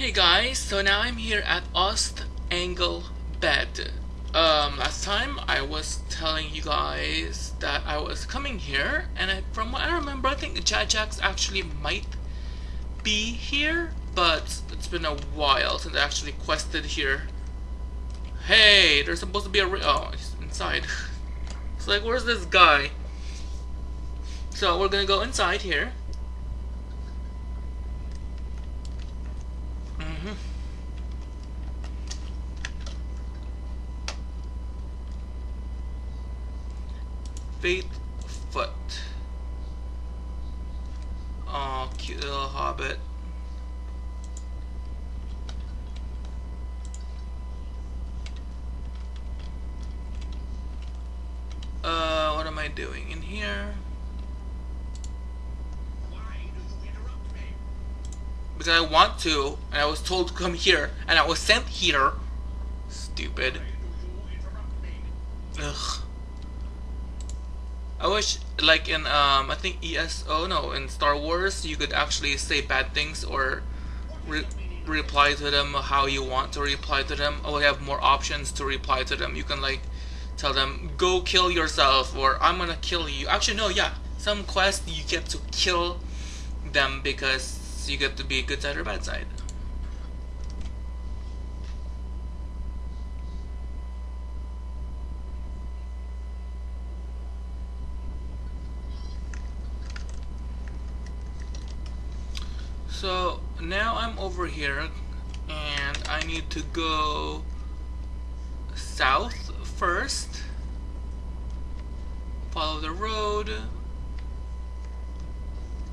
Hey guys, so now I'm here at Ost Angle Bed. Um, last time I was telling you guys that I was coming here, and I, from what I remember, I think Jajax actually might be here, but it's been a while since I actually quested here. Hey, there's supposed to be a oh, he's inside. it's like, where's this guy? So we're gonna go inside here. Fate Foot. Oh, cute little hobbit. Uh, what am I doing in here? Because I want to, and I was told to come here, and I was sent here. Stupid. Ugh. I wish, like in, um, I think ESO, no, in Star Wars, you could actually say bad things or re reply to them how you want to reply to them. Or have more options to reply to them. You can, like, tell them, go kill yourself, or I'm gonna kill you. Actually, no, yeah. Some quests you get to kill them because you get to be good side or bad side. So now I'm over here and I need to go south first. Follow the road.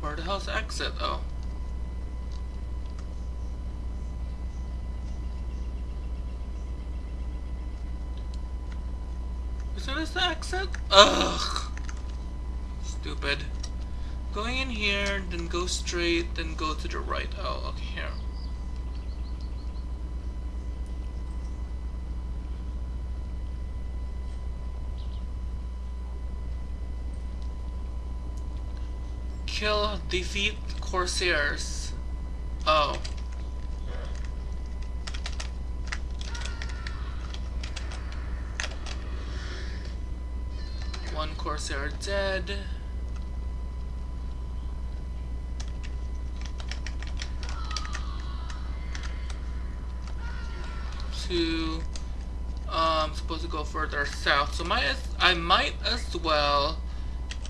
Where the hell's the exit though? Isn't this the exit? Ugh. Stupid going in here then go straight then go to the right oh okay here Kill, defeat Corsairs. Oh. One Corsair dead. Two. Um, supposed to go further south, so might as, I might as well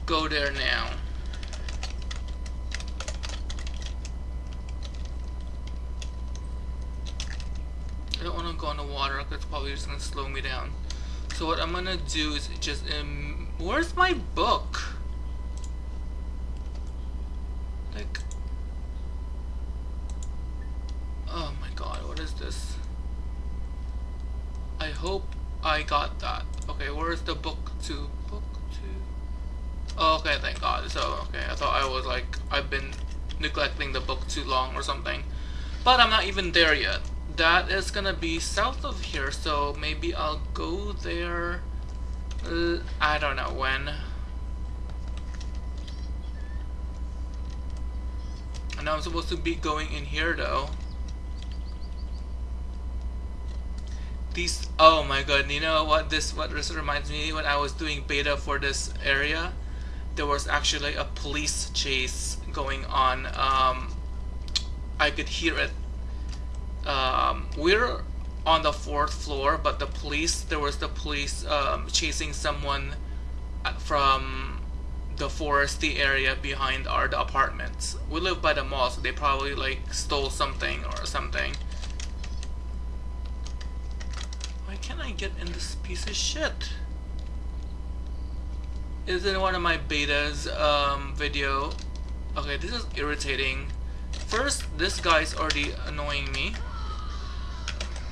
go there now. I don't want to go on the water because it's probably just gonna slow me down. So what I'm gonna do is just um, where's my book? Like, oh my god, what is this? I hope I got that. Okay, where's the book to? Book to? Oh, okay, thank God. So okay, I thought I was like I've been neglecting the book too long or something, but I'm not even there yet that is gonna be south of here so maybe I'll go there uh, I don't know when I know I'm supposed to be going in here though these oh my god you know what this what this reminds me when I was doing beta for this area there was actually a police chase going on um, I could hear it um, we're on the fourth floor, but the police, there was the police um, chasing someone from the foresty area behind our apartments. We live by the mall, so they probably like stole something or something. Why can't I get in this piece of shit? Is in one of my betas um, video. Okay, this is irritating. First, this guy's already annoying me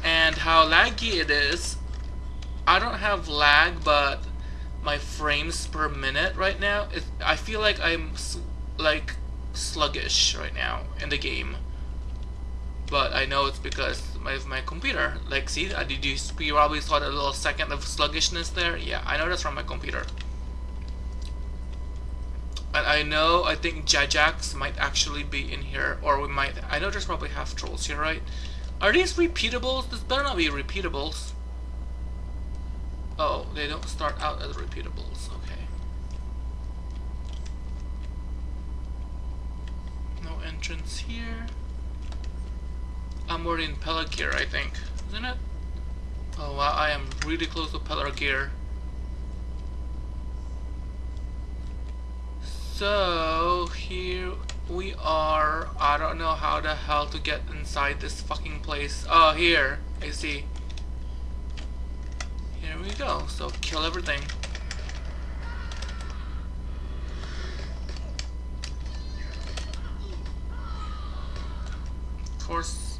and how laggy it is I don't have lag but my frames per minute right now it, I feel like I'm like sluggish right now in the game but I know it's because of my computer like see uh, did you, you probably saw a little second of sluggishness there yeah I know that's from my computer And I know, I think Jajax might actually be in here, or we might, I know there's probably half trolls here, right? Are these repeatables? This better not be repeatables. Oh, they don't start out as repeatables, okay. No entrance here. I'm already in gear, I think. Isn't it? Oh wow, I am really close to Pelargir. So, here we are. I don't know how the hell to get inside this fucking place. Oh, here. I see. Here we go. So, kill everything. Of course,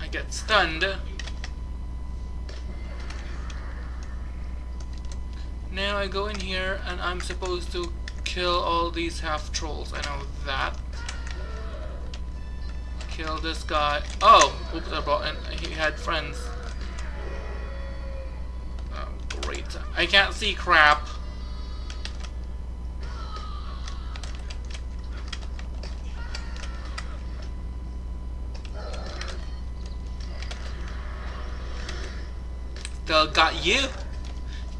I get stunned. Now I go in here and I'm supposed to kill all these half trolls. I know that. Kill this guy. Oh! Oops, I brought in. He had friends. Oh, great. I can't see crap. Still got you.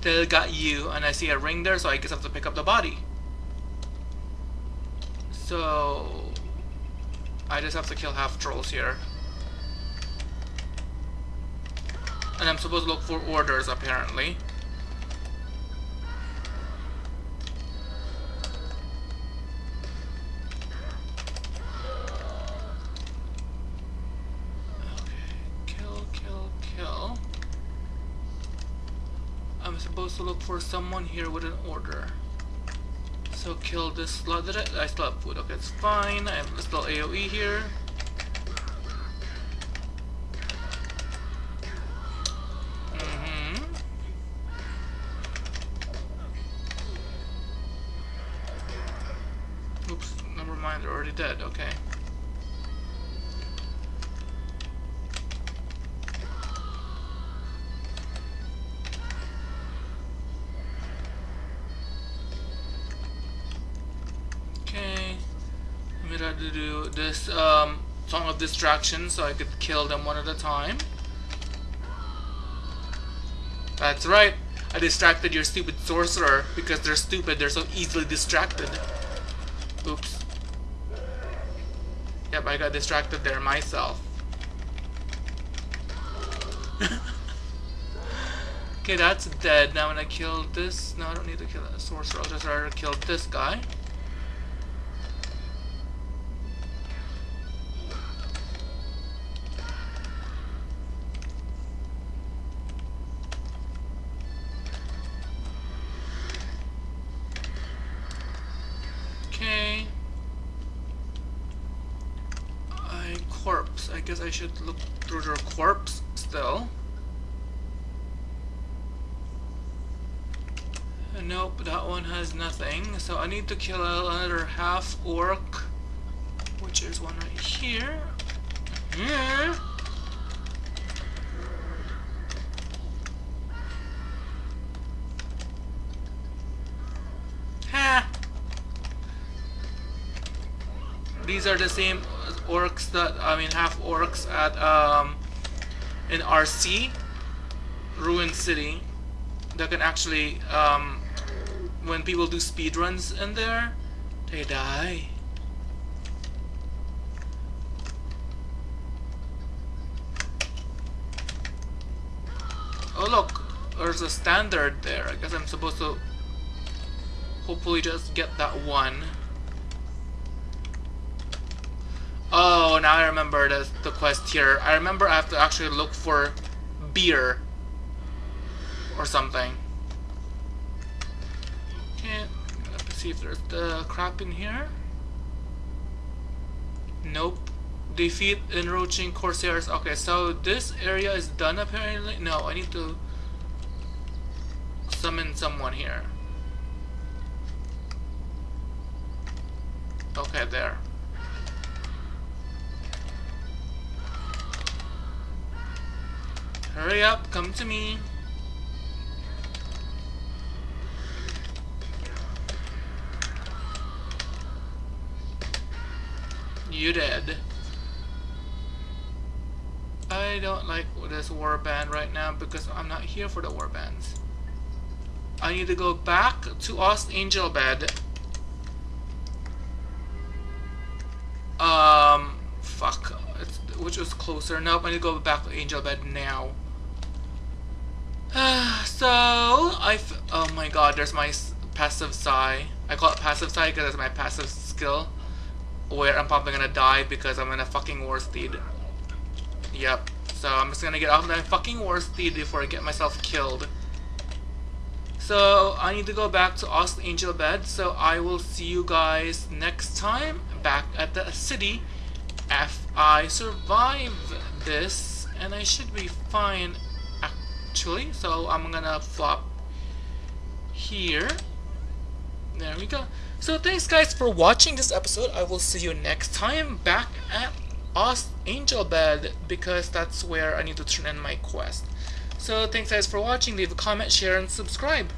Still got you. And I see a ring there, so I guess I have to pick up the body. So I just have to kill half trolls here. And I'm supposed to look for orders apparently. To look for someone here with an order. So kill this slot. I, I still have food. Okay, it's fine. I have still AoE here. Do this um, song of distraction so I could kill them one at a time. That's right. I distracted your stupid sorcerer because they're stupid. They're so easily distracted. Oops. Yep, I got distracted there myself. okay, that's dead. Now when I kill this... No, I don't need to kill that sorcerer. I'll just rather kill this guy. Guess I should look through their corpse still. Nope, that one has nothing. So I need to kill another half orc, which is one right here. Here. Ha! These are the same orcs that I mean half orcs at um, in RC Ruin City that can actually um, when people do speed runs in there they die. Oh look there's a standard there. I guess I'm supposed to hopefully just get that one Oh, now I remember the, the quest here. I remember I have to actually look for beer or something. Okay, let's see if there's the crap in here. Nope. Defeat encroaching corsairs. Okay, so this area is done apparently. No, I need to summon someone here. Okay, there. Hurry up, come to me. You dead. I don't like this warband right now because I'm not here for the warbands. I need to go back to Ost Anglebed. Um, fuck. It's, which was closer. Nope, I need to go back to Anglebed now. so, I. Oh my god, there's my passive Psi. I call it passive Psi because it's my passive skill. Where I'm probably gonna die because I'm in a fucking war steed. Yep. So I'm just gonna get off my fucking war steed before I get myself killed. So I need to go back to Ost Anglebed. So I will see you guys next time back at the city if I survive this. And I should be fine actually. So I'm gonna flop here. There we go. So thanks guys for watching this episode. I will see you next time back at Ost Anglebed because that's where I need to turn in my quest. So thanks guys for watching. Leave a comment, share, and subscribe.